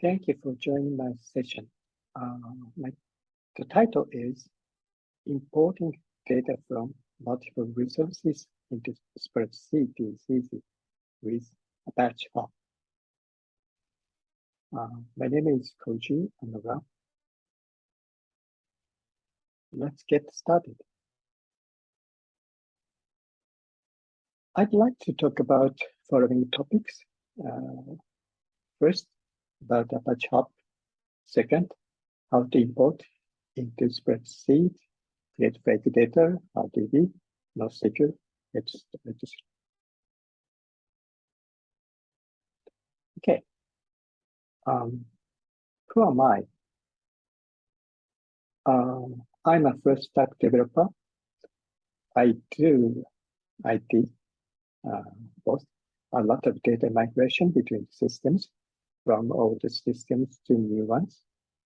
Thank you for joining my session. Uh, my, the title is Importing Data from Multiple Resources into Spreadsheet is easy with Apache Hop. Uh, my name is Koji Anura. Let's get started. I'd like to talk about following topics. Uh, first, about Apache Hop. Second, how to import into spreadsheet, create fake data, RDB, NoSQL, etc. Okay. Um, who am I? Um, I'm a first stack developer. I do IT, uh, both a lot of data migration between systems from old systems to new ones.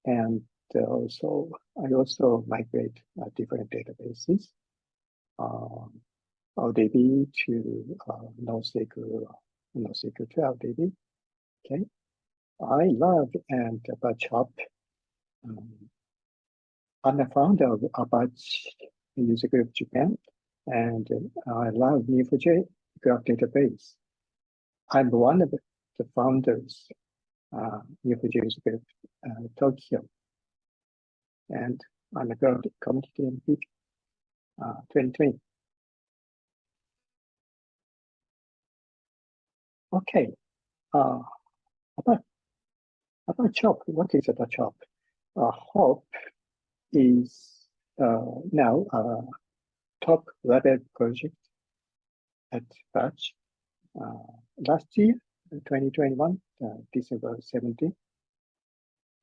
And also, I also migrate uh, different databases, um, LDB to uh, NoSQL, NoSQL to LDB. Okay, I love and Apache Hop. Um, I'm the founder of Apache User Group Japan, and I love Neo4j Graph Database. I'm one of the founders uh, Neo4j Group uh, Tokyo. And I'm a girl community MP uh, 2020. Okay, uh, about Apache Hop. What is Apache Hop? Uh, HOP is uh, now a top level project at Batch. Uh, last year, 2021, uh, December 17.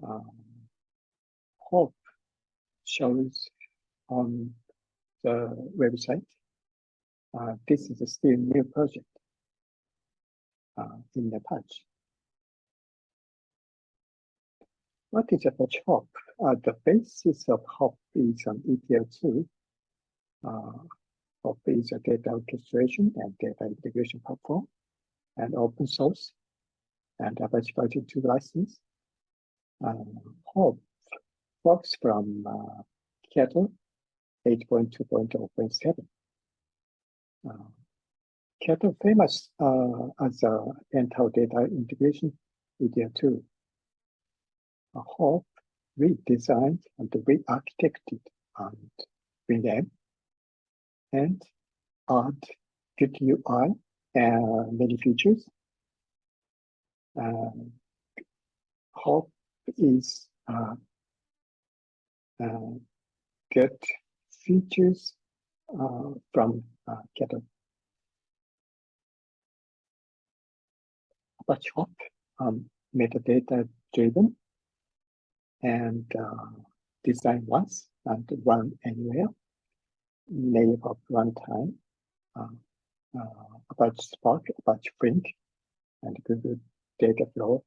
Um, Hop shows on the website. Uh, this is a still new project uh, in the patch. What is Apache Hop? Uh, the basis of Hop is an ETL2. Uh, Hop is a data orchestration and data integration platform and open source and Apache Version 2 license. Hop works from uh, Kettle 8.2.0.7. Uh, Kettle famous uh, as a entire data integration media tool. Uh, Hop redesigned and re-architected and renamed and add good And many features uh, Hop is uh, uh, get features from Kettle. Apache Hop um, metadata driven and uh, design once and run anywhere. Native of runtime, uh, uh, Apache Spark, Apache Flink, and Google data flow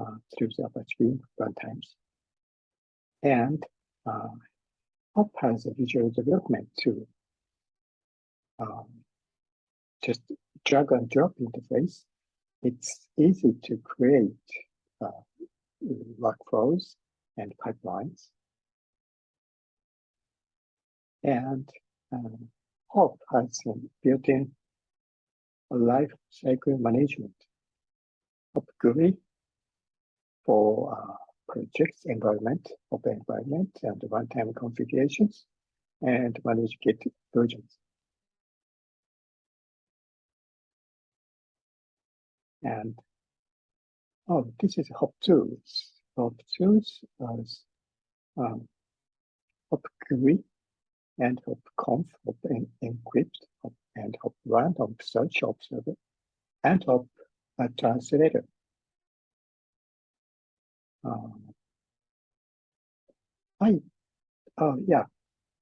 uh, through the Apache Beam runtimes. And uh, Hop has a visual development tool. Um, just drag and drop interface. It's easy to create uh, workflows and pipelines. And um, Hop has some built-in life cycle management GUI for uh, projects environment, open environment, and runtime configurations, and manage Git versions. And oh, this is Hop Tools. Hop Tools as um, Hop and Hop Conf, Hop Encrypt, Hop and run random search observer and of a translator. Um, I, uh, yeah,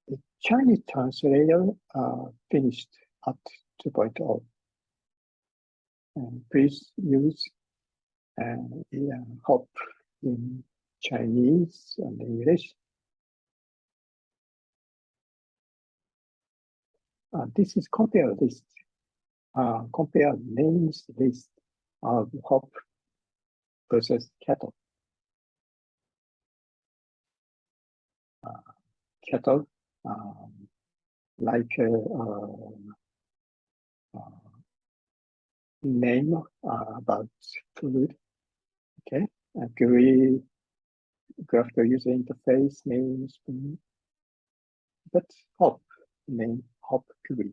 the Chinese translator uh, finished at 2.0. And please use uh, yeah, hop in Chinese and English Uh, this is compare list, uh, compare names list of hop versus kettle. Uh, kettle, um, like uh, uh, name uh, about food. Okay, a GUI graphical user interface names, but hop name hop GUI.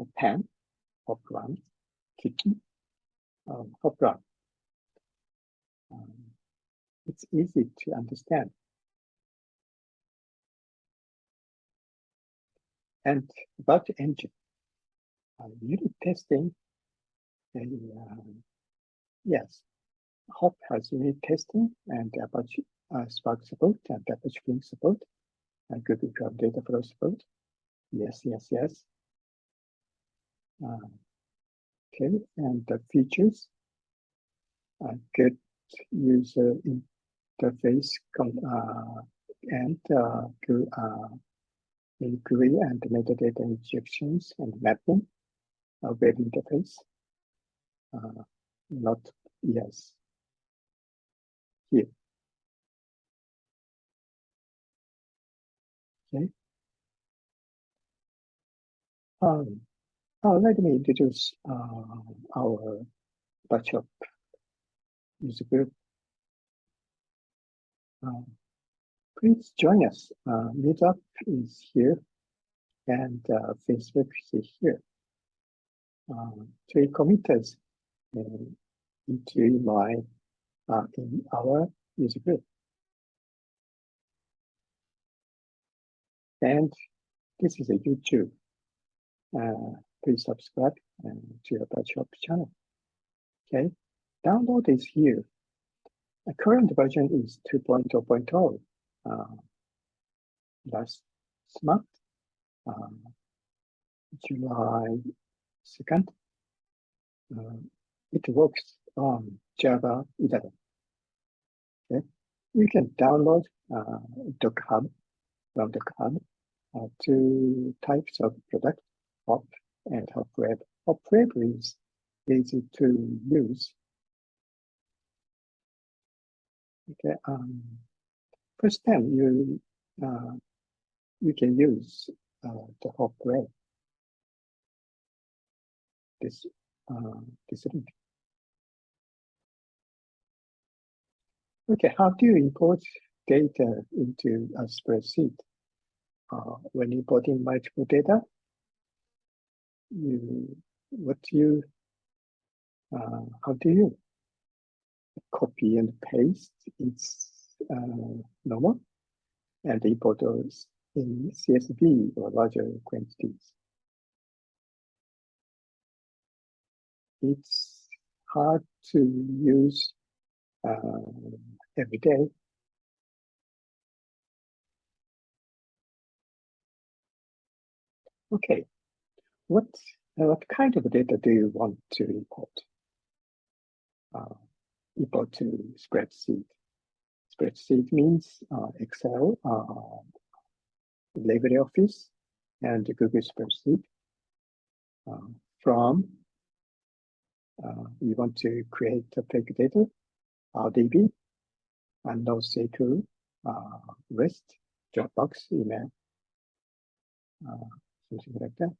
A pen, hop run, kitchen, um, hop run. Um, it's easy to understand. And about the engine, uh, unit testing and uh, yes, Hop has unit testing and Apache uh, Spark support and Apache Flink support and Google Cloud Data Flow support. Yes, yes, yes. Uh, okay, and the features. Uh, good user interface uh, and uh, uh, inquiry and metadata injections and mapping web interface. Uh, not yes. Here. Okay. Um, uh, let me introduce uh, our batch of user group. Uh, please join us. Uh, Meetup is here and uh, Facebook is here. Uh, three committers into my in our user group. And this is a YouTube. Uh, please subscribe to your Shop channel. Okay, download is here. The current version is 2.0.0. Uh, last month, uh, July 2nd, uh, it works on Java 11. Okay, you can download uh, from Docker Hub uh, two types of product, Hop and Hop Web. Hop Web is easy to use. Okay, um, first time you uh, you can use uh, the Hop Web. This uh, this link. Okay, how do you import data into a spreadsheet? Uh, when importing multiple data, you what you uh, how do you copy and paste? It's uh, normal, and import those in CSV or larger quantities. It's hard to use uh, every day. Okay, what uh, what kind of data do you want to import? Uh, import to spreadsheet. Spreadsheet means uh, Excel, uh, LibreOffice, and Google Spreadsheet. Uh, from uh, we want to create a fake data, RDB, and NoSQL, uh, REST, Dropbox, email, uh, something like that.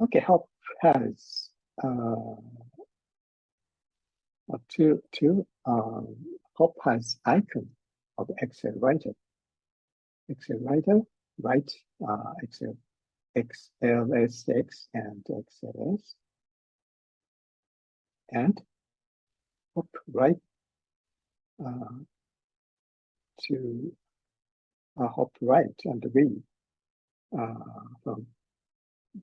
Okay, Hop has uh, two, two um, Hop has icon of Excel writer. Excel writer, write uh, Excel, XLSX and XLS. And hop right uh, to uh, hop right and read uh, from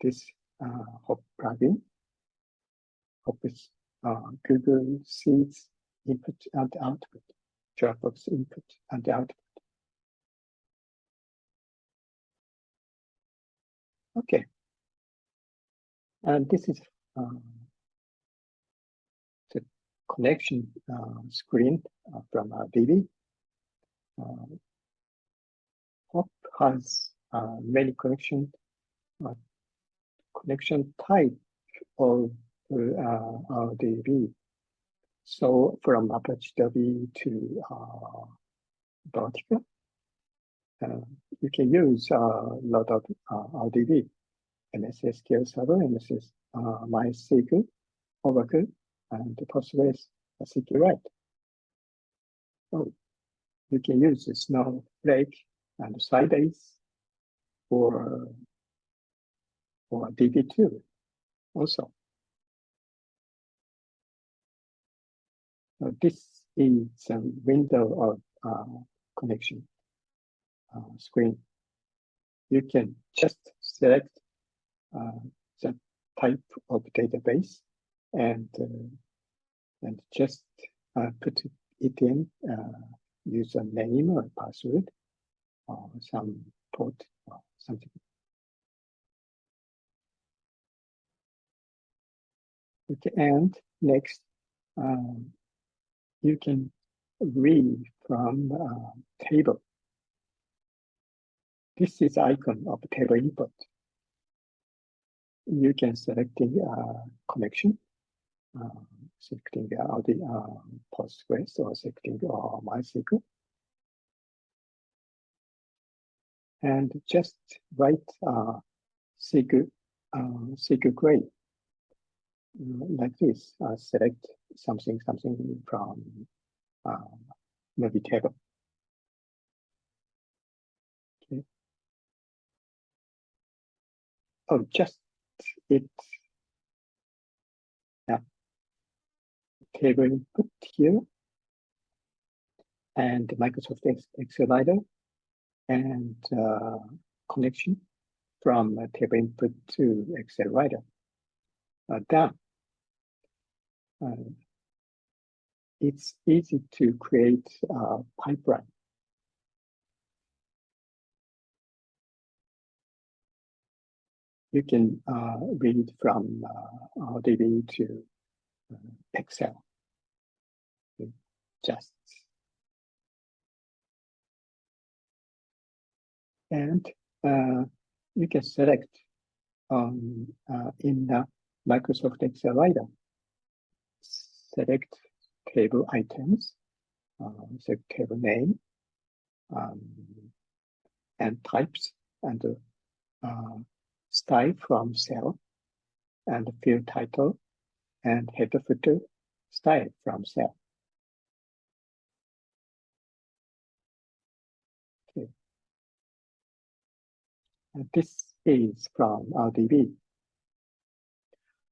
this uh, hop plugin. Hop is uh, Google Sheets input and output, Dropbox input and output. Okay. And this is um, connection uh, screen uh, from uh, DB. Hop has many connection connection type of uh, RDB. So from Apache DB to uh, uh, you can use a lot of uh, RDB, MS SQL Server, MS uh, MySQL, Oracle, and Postgres SQLite. So you can use Snowflake and Sybase for, for DB2 also. Uh, this is a window of uh, connection uh, screen. You can just select uh, the type of database and uh, and just uh, put it in user name or password or some port or something. Okay, and next, um, you can read from uh, table. This is icon of table input. You can select the uh, connection, uh, selecting the uh, Postgres or selecting uh, MySQL. And just write uh, SQL, uh, SQL query like this, uh, select something, something from uh, maybe table. Okay. Oh, just it. Yeah. Table input here. And Microsoft Excel writer and uh, connection from table input to Excel writer. Uh, done uh, it's easy to create a pipeline. You can uh, read from uh, RDB to uh, Excel. Just and uh, you can select um, uh, in the Microsoft Excel writer select table items, uh, select table name, um, and types and uh, style from cell, and field title, and header footer style from cell. Okay. And this is from RDB.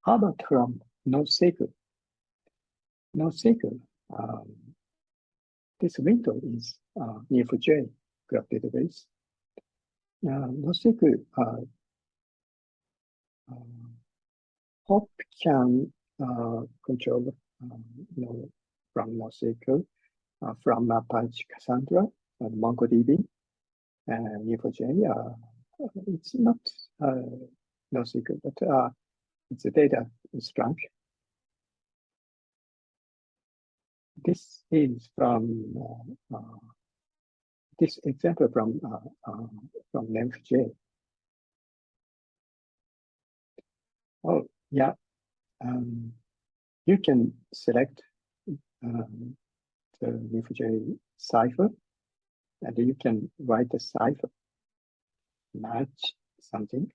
How about from NoSQL? NoSQL, um, this window is uh, Neo4j graph database. Uh, NoSQL uh, uh, Hop can uh, control, um, you know, from NoSQL, uh, from Apache Cassandra and MongoDB and Neo4j. Uh, it's not uh, NoSQL, but uh, it's a data strong this is from uh, uh, this example from uh, uh, from Neo4j. Oh yeah, um, you can select um, the Neo4j Cypher, and you can write the Cypher, match something,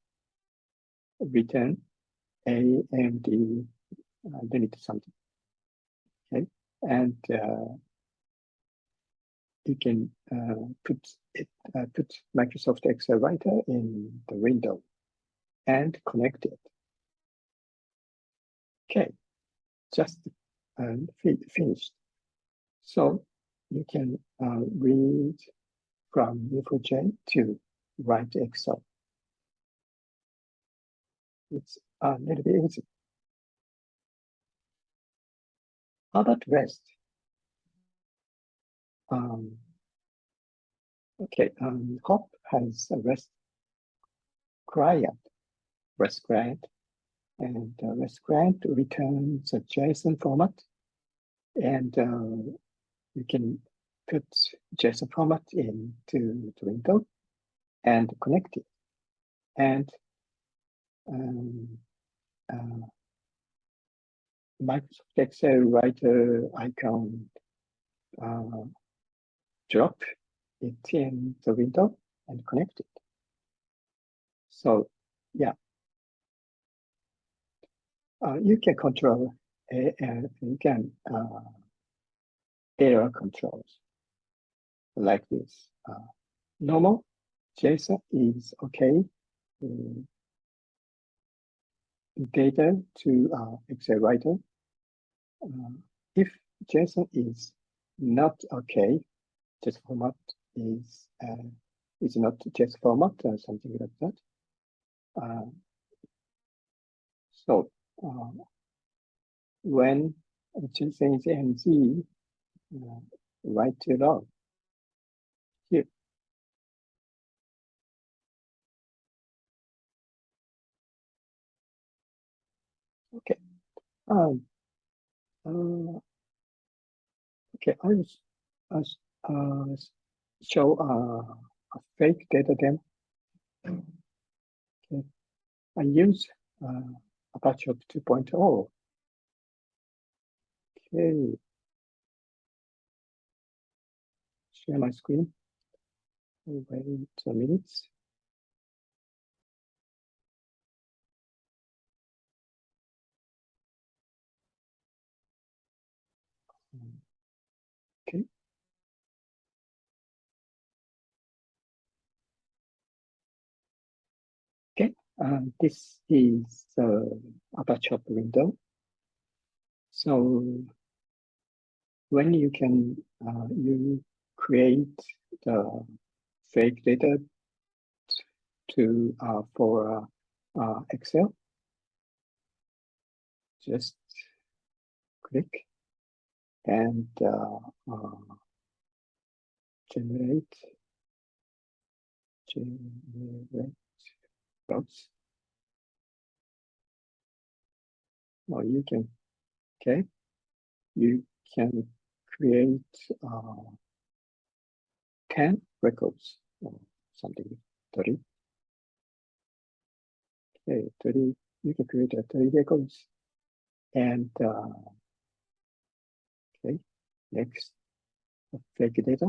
return AMD, uh, delete something. And uh, you can uh, put it uh, put Microsoft Excel writer in the window and connect it. Okay, just um, finished. So you can uh, read from Neo4j to write Excel. It's a little bit easy. How about REST? Um, okay, um, Hop has a REST client, REST client, and uh, REST client returns a JSON format, and uh, you can put JSON format into the window and connect it. And um, uh, Microsoft Excel writer icon uh, drop it in the window and connect it. So yeah, uh, you can control, uh, you can uh, error controls like this. Uh, normal JSON is okay. Um, data to uh, Excel writer. Uh, if JSON is not okay, just format is uh, is not just format or something like that. Uh, so uh, when JSON is NG, uh, write it out. Okay. Um, uh, okay, I will uh, show uh, a fake data demo. Okay. I use uh, Apache 2.0. Okay. Share my screen. Wait a minute. Okay. Okay, um, this is the Apache window. So when you can uh, you create the fake data to uh, for uh, uh, Excel, just click and uh, uh, generate generate routes. Or you can okay, you can create uh, 10 records or something 30. Okay, 30, you can create a 30 records and uh, next fake data.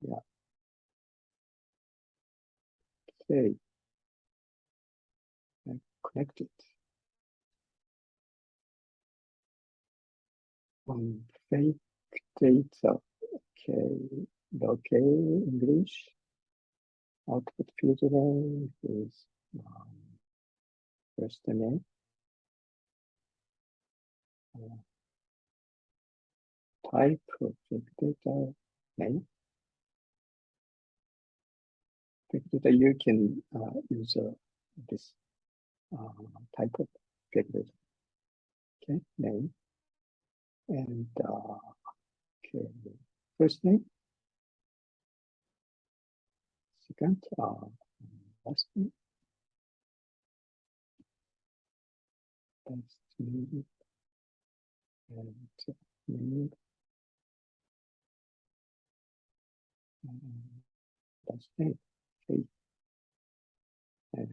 Yeah. Okay. And connect it. Fake data. Okay. Okay, English. Output filter is um, first name. Type of data name. Fake data you can uh, use uh, this uh, type of fake data. Okay, name and uh, okay, first name, second, uh, last name, last name, and and last name, and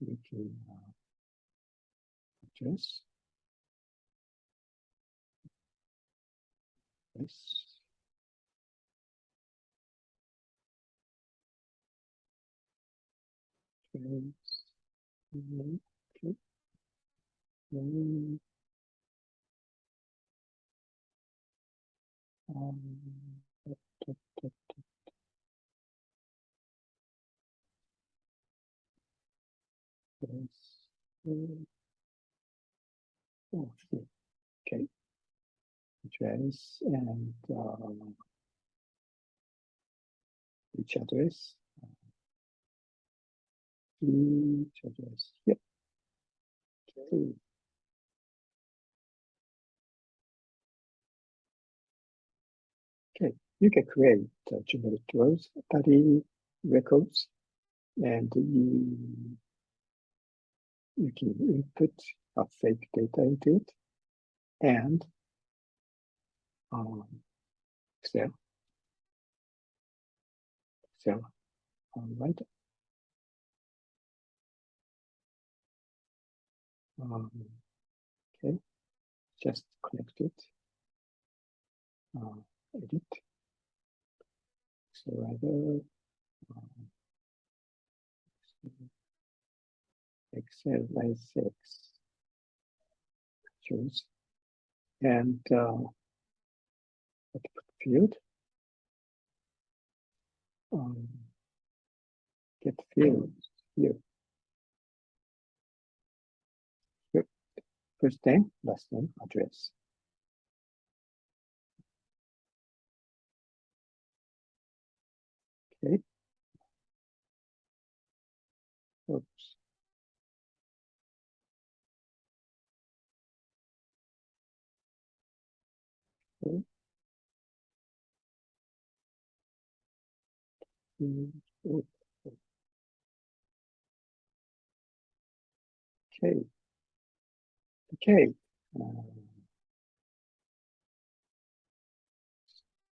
we can uh, address. Yes. Okay. Okay. Um, da, yes. Oh, okay. Address and um, address. Each address. Yep. Okay. You can create uh, generic 30 records, and you you can input a fake data into it, and um, Excel, Excel, all right. Um, okay, just connect it. Uh, edit. So either um, Excel by six. choose and uh, field um, get field. Here. First name, last name, address. Okay. Oops. Okay. Okay. Okay. Um,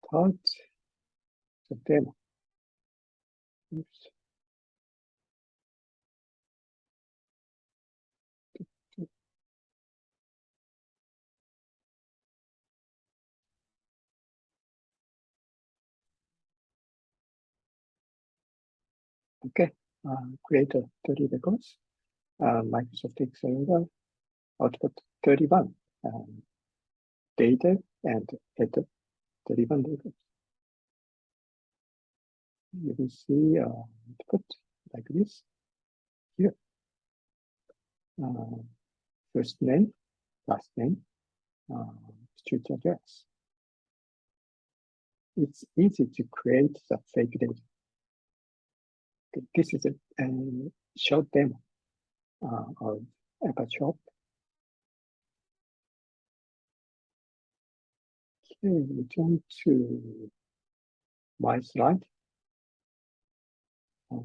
start demo. Oops. Okay, uh, create a 30 records. Uh, Microsoft Excel output 31 um, data and header 31 records. You will see uh, output like this here. Uh, first name, last name, uh, street address. It's easy to create the fake data. Okay, This is a, a short demo uh, of Aperture. Okay, return to my slide. Okay,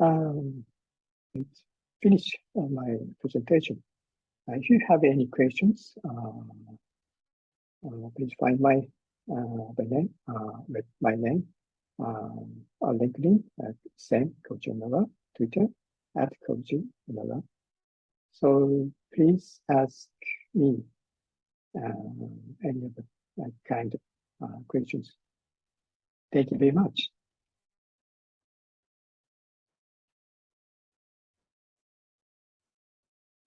um, uh, my presentation. Uh, if you have any questions, uh, uh, please find my uh, the name uh, with my name um, on LinkedIn at same Koji Twitter at Koji. So please ask me uh, any of the uh, kind of uh, questions. Thank you very much.